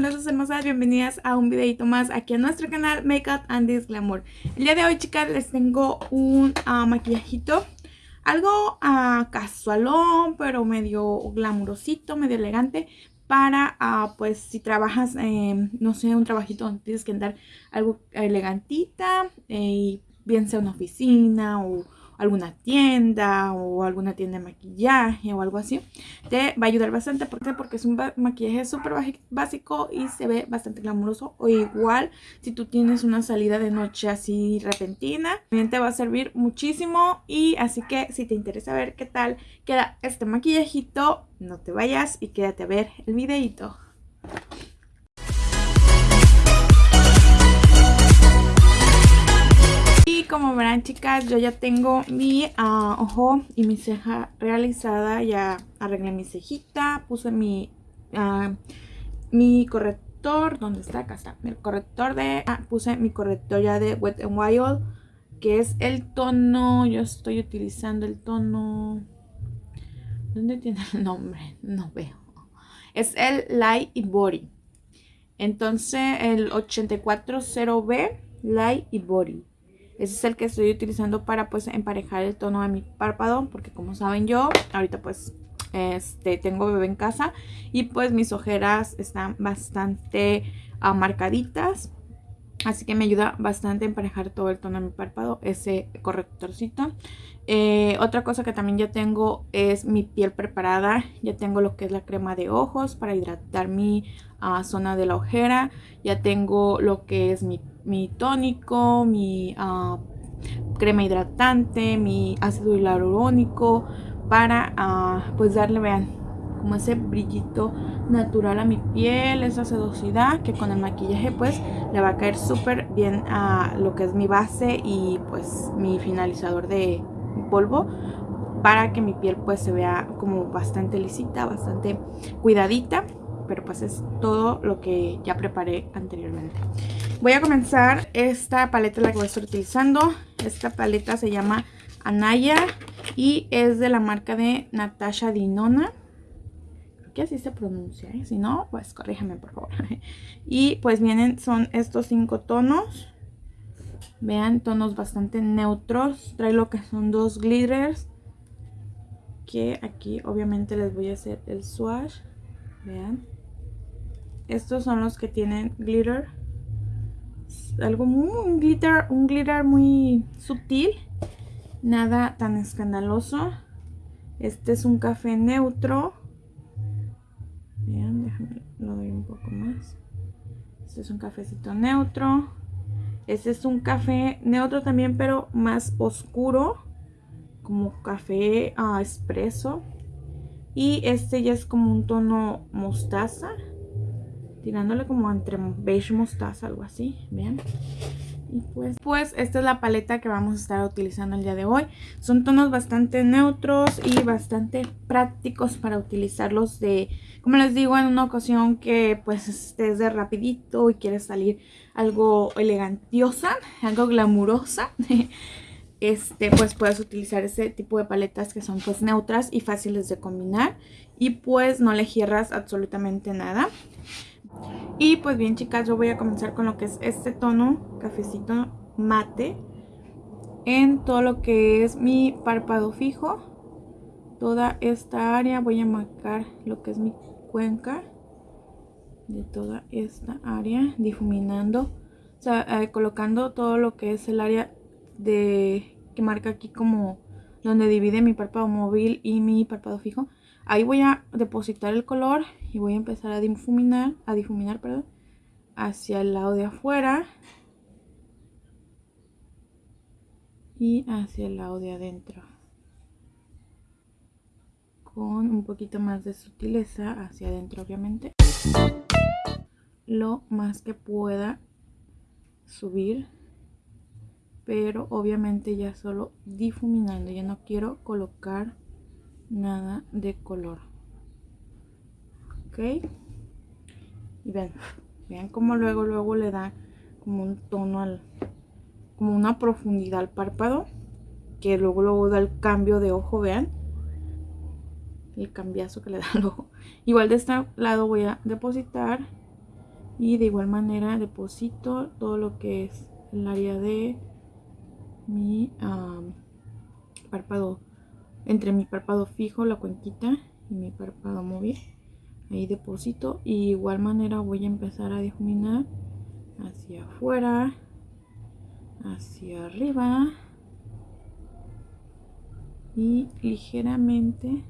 glamurosas hermosas, bienvenidas a un videito más aquí a nuestro canal Makeup and This Glamour. El día de hoy chicas les tengo un uh, maquillajito Algo uh, casualón pero medio glamurosito, medio elegante Para uh, pues si trabajas, eh, no sé, un trabajito donde tienes que andar algo elegantita eh, bien sea una oficina o alguna tienda o alguna tienda de maquillaje o algo así, te va a ayudar bastante. ¿Por Porque es un maquillaje súper básico y se ve bastante glamuroso. O igual, si tú tienes una salida de noche así repentina, también te va a servir muchísimo. Y así que si te interesa ver qué tal queda este maquillajito, no te vayas y quédate a ver el videito. Como verán chicas, yo ya tengo mi ah, ojo y mi ceja realizada. Ya arreglé mi cejita, puse mi, uh, mi corrector. ¿Dónde está? Acá está. El corrector de... Ah, puse mi corrector ya de Wet n Wild. Que es el tono... Yo estoy utilizando el tono... ¿Dónde tiene el nombre? No veo. Es el Light y Body. Entonces el 840B Light y Body. Ese es el que estoy utilizando para pues emparejar el tono de mi párpado. Porque como saben yo, ahorita pues este, tengo bebé en casa. Y pues mis ojeras están bastante uh, marcaditas. Así que me ayuda bastante a emparejar todo el tono de mi párpado, ese correctorcito. Eh, otra cosa que también ya tengo es mi piel preparada. Ya tengo lo que es la crema de ojos para hidratar mi uh, zona de la ojera. Ya tengo lo que es mi mi tónico, mi ah, crema hidratante, mi ácido hialurónico para ah, pues darle, vean, como ese brillito natural a mi piel, esa sedosidad que con el maquillaje pues le va a caer súper bien a lo que es mi base y pues mi finalizador de polvo para que mi piel pues se vea como bastante lisita, bastante cuidadita pero pues es todo lo que ya preparé anteriormente. Voy a comenzar esta paleta la que voy a estar utilizando. Esta paleta se llama Anaya y es de la marca de Natasha Dinona. Que así se pronuncia, ¿eh? si no, pues corríjame por favor. y pues vienen, son estos cinco tonos. Vean, tonos bastante neutros. Trae lo que son dos glitters. Que aquí obviamente les voy a hacer el swatch. Vean. Estos son los que tienen glitter. Algo muy, un glitter, un glitter muy sutil. Nada tan escandaloso. Este es un café neutro. Vean, déjame, lo doy un poco más. Este es un cafecito neutro. Este es un café neutro también, pero más oscuro. Como café uh, espresso. Y este ya es como un tono mostaza tirándole como entre beige mostaza, algo así, vean. Y pues, pues esta es la paleta que vamos a estar utilizando el día de hoy. Son tonos bastante neutros y bastante prácticos para utilizarlos de, como les digo, en una ocasión que pues estés de rapidito y quieres salir algo elegantiosa, algo glamurosa. Este, pues puedes utilizar ese tipo de paletas que son pues neutras y fáciles de combinar y pues no le cierras absolutamente nada. Y pues bien chicas, yo voy a comenzar con lo que es este tono, cafecito mate, en todo lo que es mi párpado fijo. Toda esta área voy a marcar lo que es mi cuenca de toda esta área, difuminando, o sea, eh, colocando todo lo que es el área de que marca aquí como donde divide mi párpado móvil y mi párpado fijo. Ahí voy a depositar el color y voy a empezar a difuminar, a difuminar, perdón, hacia el lado de afuera y hacia el lado de adentro. Con un poquito más de sutileza hacia adentro, obviamente. Lo más que pueda subir pero obviamente ya solo difuminando ya no quiero colocar nada de color. Ok. Y vean vean como luego luego le da como un tono al como una profundidad al párpado que luego luego da el cambio de ojo vean. El cambiazo que le da al ojo. Igual de este lado voy a depositar y de igual manera deposito todo lo que es el área de mi párpado entre mi párpado fijo la cuenquita y mi párpado móvil ahí deposito y de igual manera voy a empezar a difuminar hacia afuera hacia arriba y ligeramente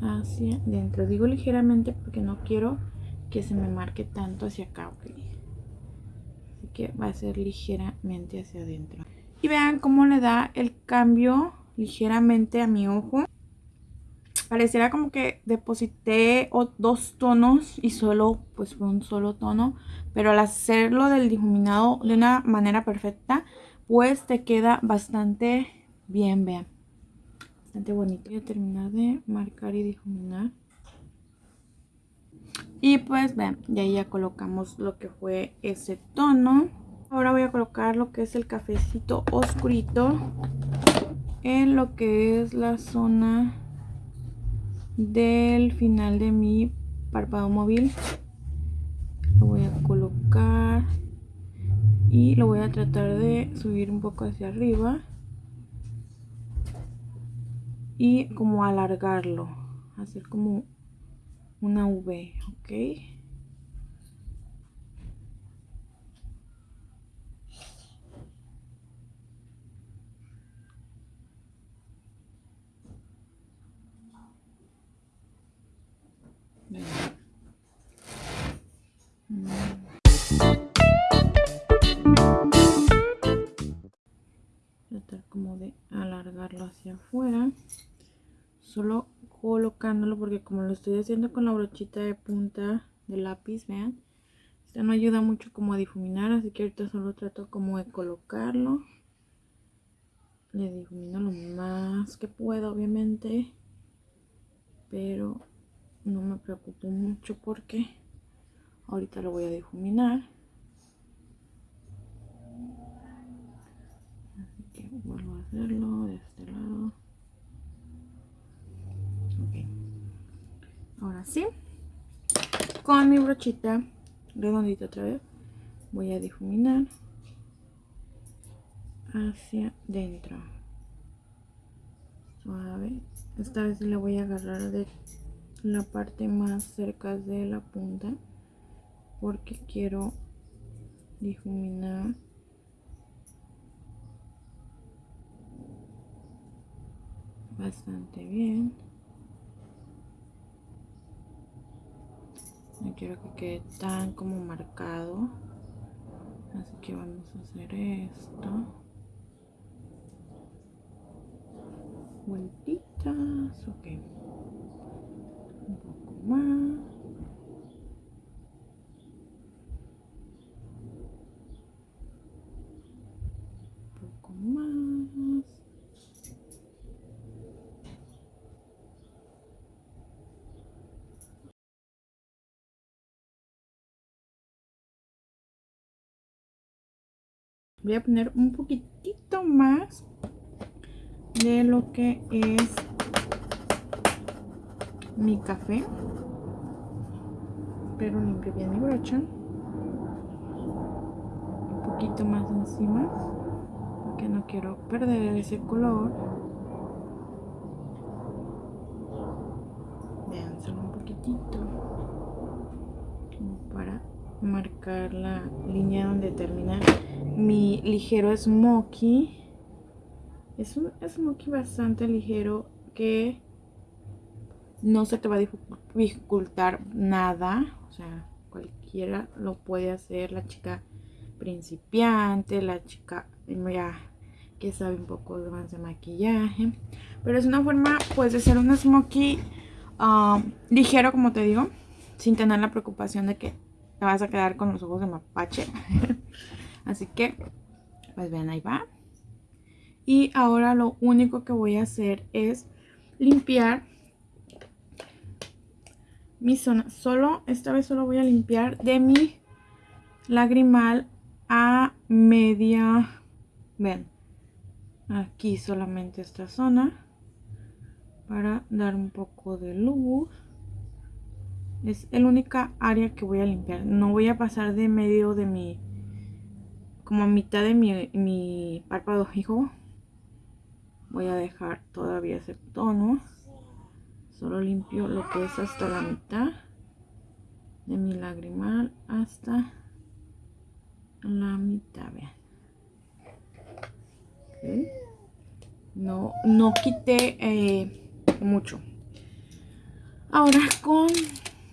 hacia dentro. Digo ligeramente porque no quiero que se me marque tanto hacia acá así que va a ser ligeramente hacia adentro y vean cómo le da el cambio ligeramente a mi ojo. Pareciera como que deposité dos tonos y solo pues fue un solo tono pero al hacerlo del difuminado de una manera perfecta pues te queda bastante bien vean. Bastante bonito. Voy a terminar de marcar y difuminar. Y pues vean ya ya colocamos lo que fue ese tono ahora voy a colocar lo que es el cafecito oscurito en lo que es la zona del final de mi párpado móvil. Lo voy a colocar y lo voy a tratar de subir un poco hacia arriba y como alargarlo hacer como una V ok solo colocándolo porque como lo estoy haciendo con la brochita de punta de lápiz vean esta no ayuda mucho como a difuminar así que ahorita solo trato como de colocarlo. Le difumino lo más que pueda obviamente pero no me preocupo mucho porque ahorita lo voy a difuminar. Así que vuelvo a hacerlo de este lado ok ahora sí. Con mi brochita redondita otra vez voy a difuminar hacia dentro. Suave. Esta vez le voy a agarrar de la parte más cerca de la punta porque quiero difuminar bastante bien no quiero que quede tan como marcado. Así que vamos a hacer esto. Vueltitas ok. Un poco más un poco más voy a poner un poquitito más de lo que es mi café. Pero limpio bien mi brocha. Un poquito más encima. Porque no quiero perder ese color. Vean solo un poquitito. Para marcar la línea donde termina mi ligero smoky. Es un smoky bastante ligero que no se te va a dificultar nada, o sea, cualquiera lo puede hacer, la chica principiante, la chica ya que sabe un poco más de maquillaje, pero es una forma pues de hacer un smokey um, ligero como te digo, sin tener la preocupación de que te vas a quedar con los ojos de mapache, así que pues ven ahí va, y ahora lo único que voy a hacer es limpiar mi zona. Solo, esta vez solo voy a limpiar de mi lagrimal a media, ven, aquí solamente esta zona para dar un poco de luz. Es el única área que voy a limpiar. No voy a pasar de medio de mi... Como a mitad de mi, mi párpado fijo. Voy a dejar todavía ese tono. Solo limpio lo que es hasta la mitad de mi lagrimal hasta la mitad, vean. No, no quité eh, mucho. Ahora con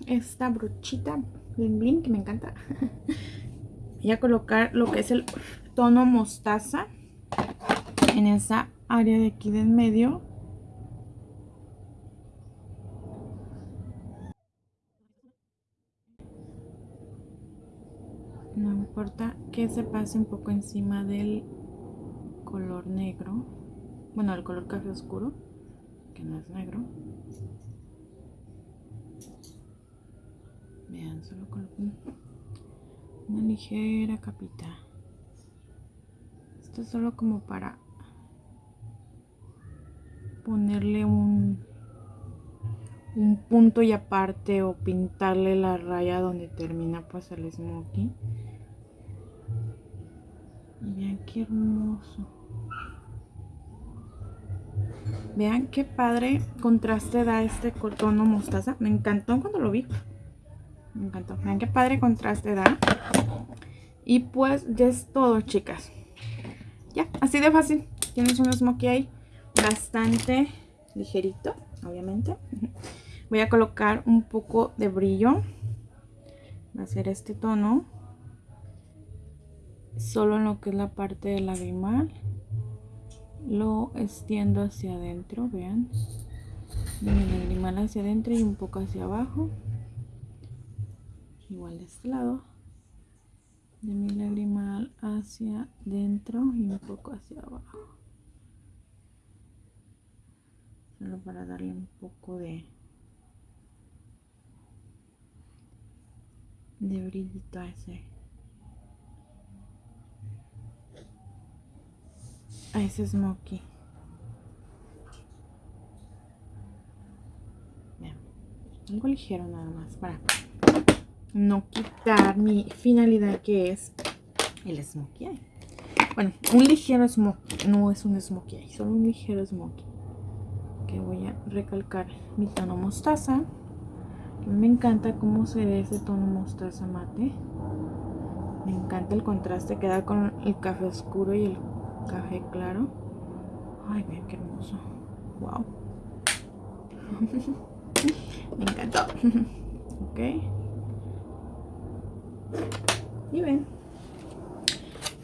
esta brochita bling bling que me encanta. Voy a colocar lo que es el tono mostaza en esa área de aquí de en medio. No importa que se pase un poco encima del color negro. Bueno, el color café oscuro, que no es negro. Vean, solo coloco una ligera capita. Esto es solo como para ponerle un, un punto y aparte o pintarle la raya donde termina pues el smoky. Y vean qué hermoso. Vean qué padre contraste da este tono mostaza. Me encantó cuando lo vi. Me encantó. Vean qué padre contraste da. Y pues ya es todo, chicas. Ya, así de fácil. Tienes un smoky ahí bastante ligerito, obviamente. Voy a colocar un poco de brillo. Va a ser este tono. Solo en lo que es la parte del lagrimal. Lo extiendo hacia adentro, vean. Mi lagrimal hacia adentro y un poco hacia abajo. Igual de este lado. De mi lagrimal hacia adentro y un poco hacia abajo. solo para darle un poco de de brillito a ese a ese smoky algo ligero nada más para no quitar mi finalidad que es el smokey bueno un ligero smokey no es un smokey eye solo un ligero smokey voy a recalcar mi tono mostaza. Me encanta cómo se ve ese tono mostaza mate. Me encanta el contraste que da con el café oscuro y el café claro. Ay vean qué hermoso. Wow me encantó. Ok y ven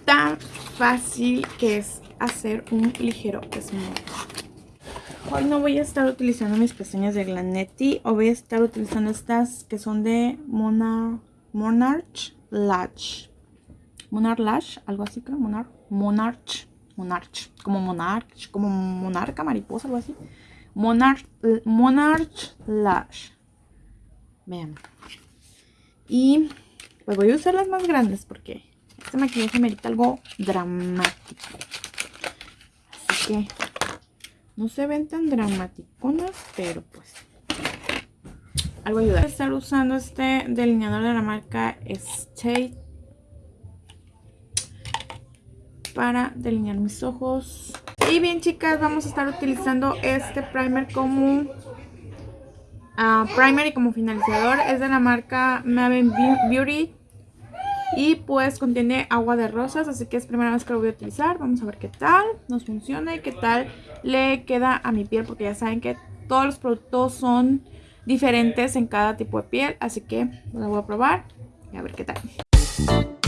tan fácil que es hacer un ligero smooth Hoy no voy a estar utilizando mis pestañas de Glanetti o voy a estar utilizando estas que son de Monarch, Monarch Lash. Monarch Lash, algo así creo, Monarch, Monarch, Monarch, como Monarch, como monarca, mariposa, algo así. Monarch, Monarch Lash. Vean. Y pues voy a usar las más grandes porque este maquillaje merita algo dramático. Así que no se ven tan dramaticonas, pero pues algo ayuda. Voy a estar usando este delineador de la marca State para delinear mis ojos. Y bien chicas, vamos a estar utilizando este primer como uh, primer y como finalizador. Es de la marca Maven Beauty y pues contiene agua de rosas, así que es primera vez que lo voy a utilizar. Vamos a ver qué tal nos funciona y qué tal le queda a mi piel. Porque ya saben que todos los productos son diferentes en cada tipo de piel. Así que lo voy a probar y a ver qué tal.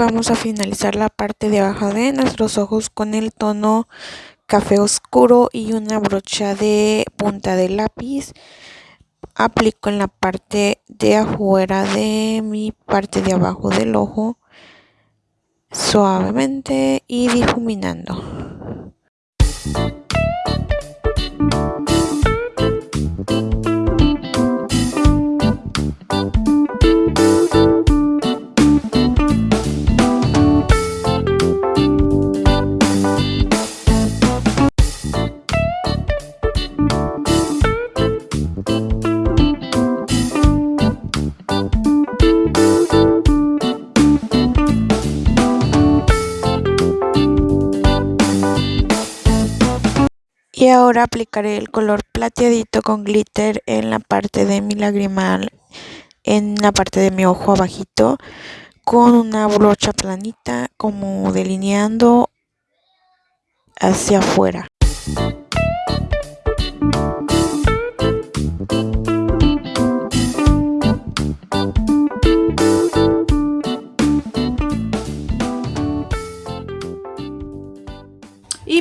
Vamos a finalizar la parte de abajo de nuestros ojos con el tono café oscuro y una brocha de punta de lápiz. Aplico en la parte de afuera de mi parte de abajo del ojo suavemente y difuminando. Y ahora aplicaré el color plateadito con glitter en la parte de mi lagrimal, en la parte de mi ojo abajito, con una brocha planita como delineando hacia afuera.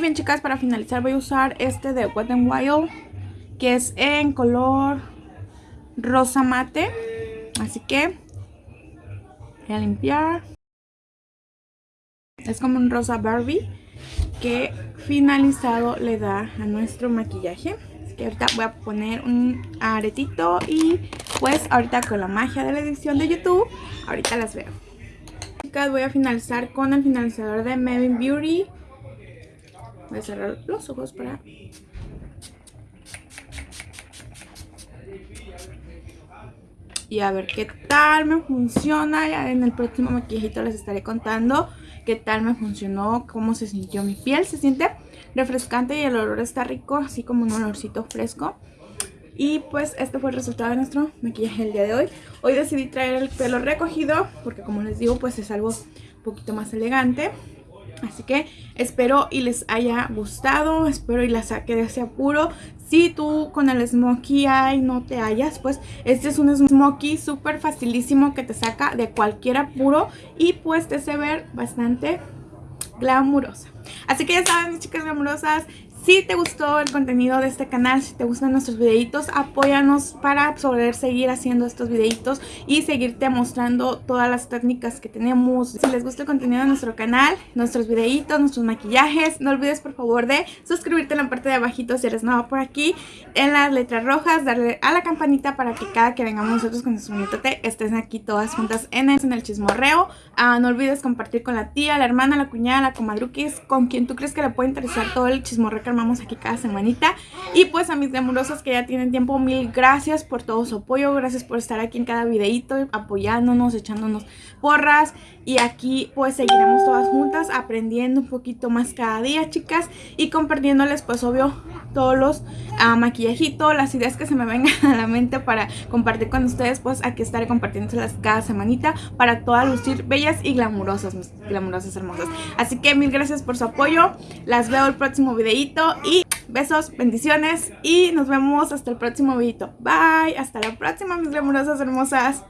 Bien chicas, para finalizar voy a usar este de Wet n Wild, que es en color rosa mate. Así que voy a limpiar. Es como un rosa Barbie que finalizado le da a nuestro maquillaje. Así que ahorita voy a poner un aretito y pues ahorita con la magia de la edición de YouTube, ahorita las veo. Chicas, voy a finalizar con el finalizador de Maven Beauty Voy a cerrar los ojos para... Y a ver qué tal me funciona. Ya en el próximo maquillajito les estaré contando qué tal me funcionó, cómo se sintió mi piel. Se siente refrescante y el olor está rico, así como un olorcito fresco. Y pues este fue el resultado de nuestro maquillaje el día de hoy. Hoy decidí traer el pelo recogido porque como les digo pues es algo un poquito más elegante. Así que espero y les haya gustado, espero y la saque de ese apuro. Si tú con el Smokey Eye no te hallas, pues este es un Smokey súper facilísimo que te saca de cualquier apuro y pues te hace ver bastante glamurosa. Así que ya saben mis chicas glamurosas, si te gustó el contenido de este canal, si te gustan nuestros videitos, apóyanos para poder seguir haciendo estos videitos y seguirte mostrando todas las técnicas que tenemos. Si les gusta el contenido de nuestro canal, nuestros videitos, nuestros maquillajes, no olvides por favor de suscribirte en la parte de abajito si eres nuevo por aquí, en las letras rojas, darle a la campanita para que cada que vengamos nosotros con nuestro bonito té, estén aquí todas juntas en el, en el chismorreo. Ah, no olvides compartir con la tía, la hermana, la cuñada, la comadruquis, con quien tú crees que le puede interesar todo el chismorreo armamos aquí cada semanita. Y pues a mis glamurosos que ya tienen tiempo, mil gracias por todo su apoyo. Gracias por estar aquí en cada videito, apoyándonos, echándonos porras. Y aquí pues seguiremos todas juntas aprendiendo un poquito más cada día, chicas. Y compartiéndoles pues obvio todos los uh, maquillajitos, las ideas que se me vengan a la mente para compartir con ustedes. Pues aquí estaré compartiéndolas cada semanita para todas lucir bellas y glamurosas, mis glamurosas hermosas. Así que mil gracias por su apoyo. Las veo el próximo videito y besos, bendiciones y nos vemos hasta el próximo videito. Bye, hasta la próxima mis glamurosas hermosas.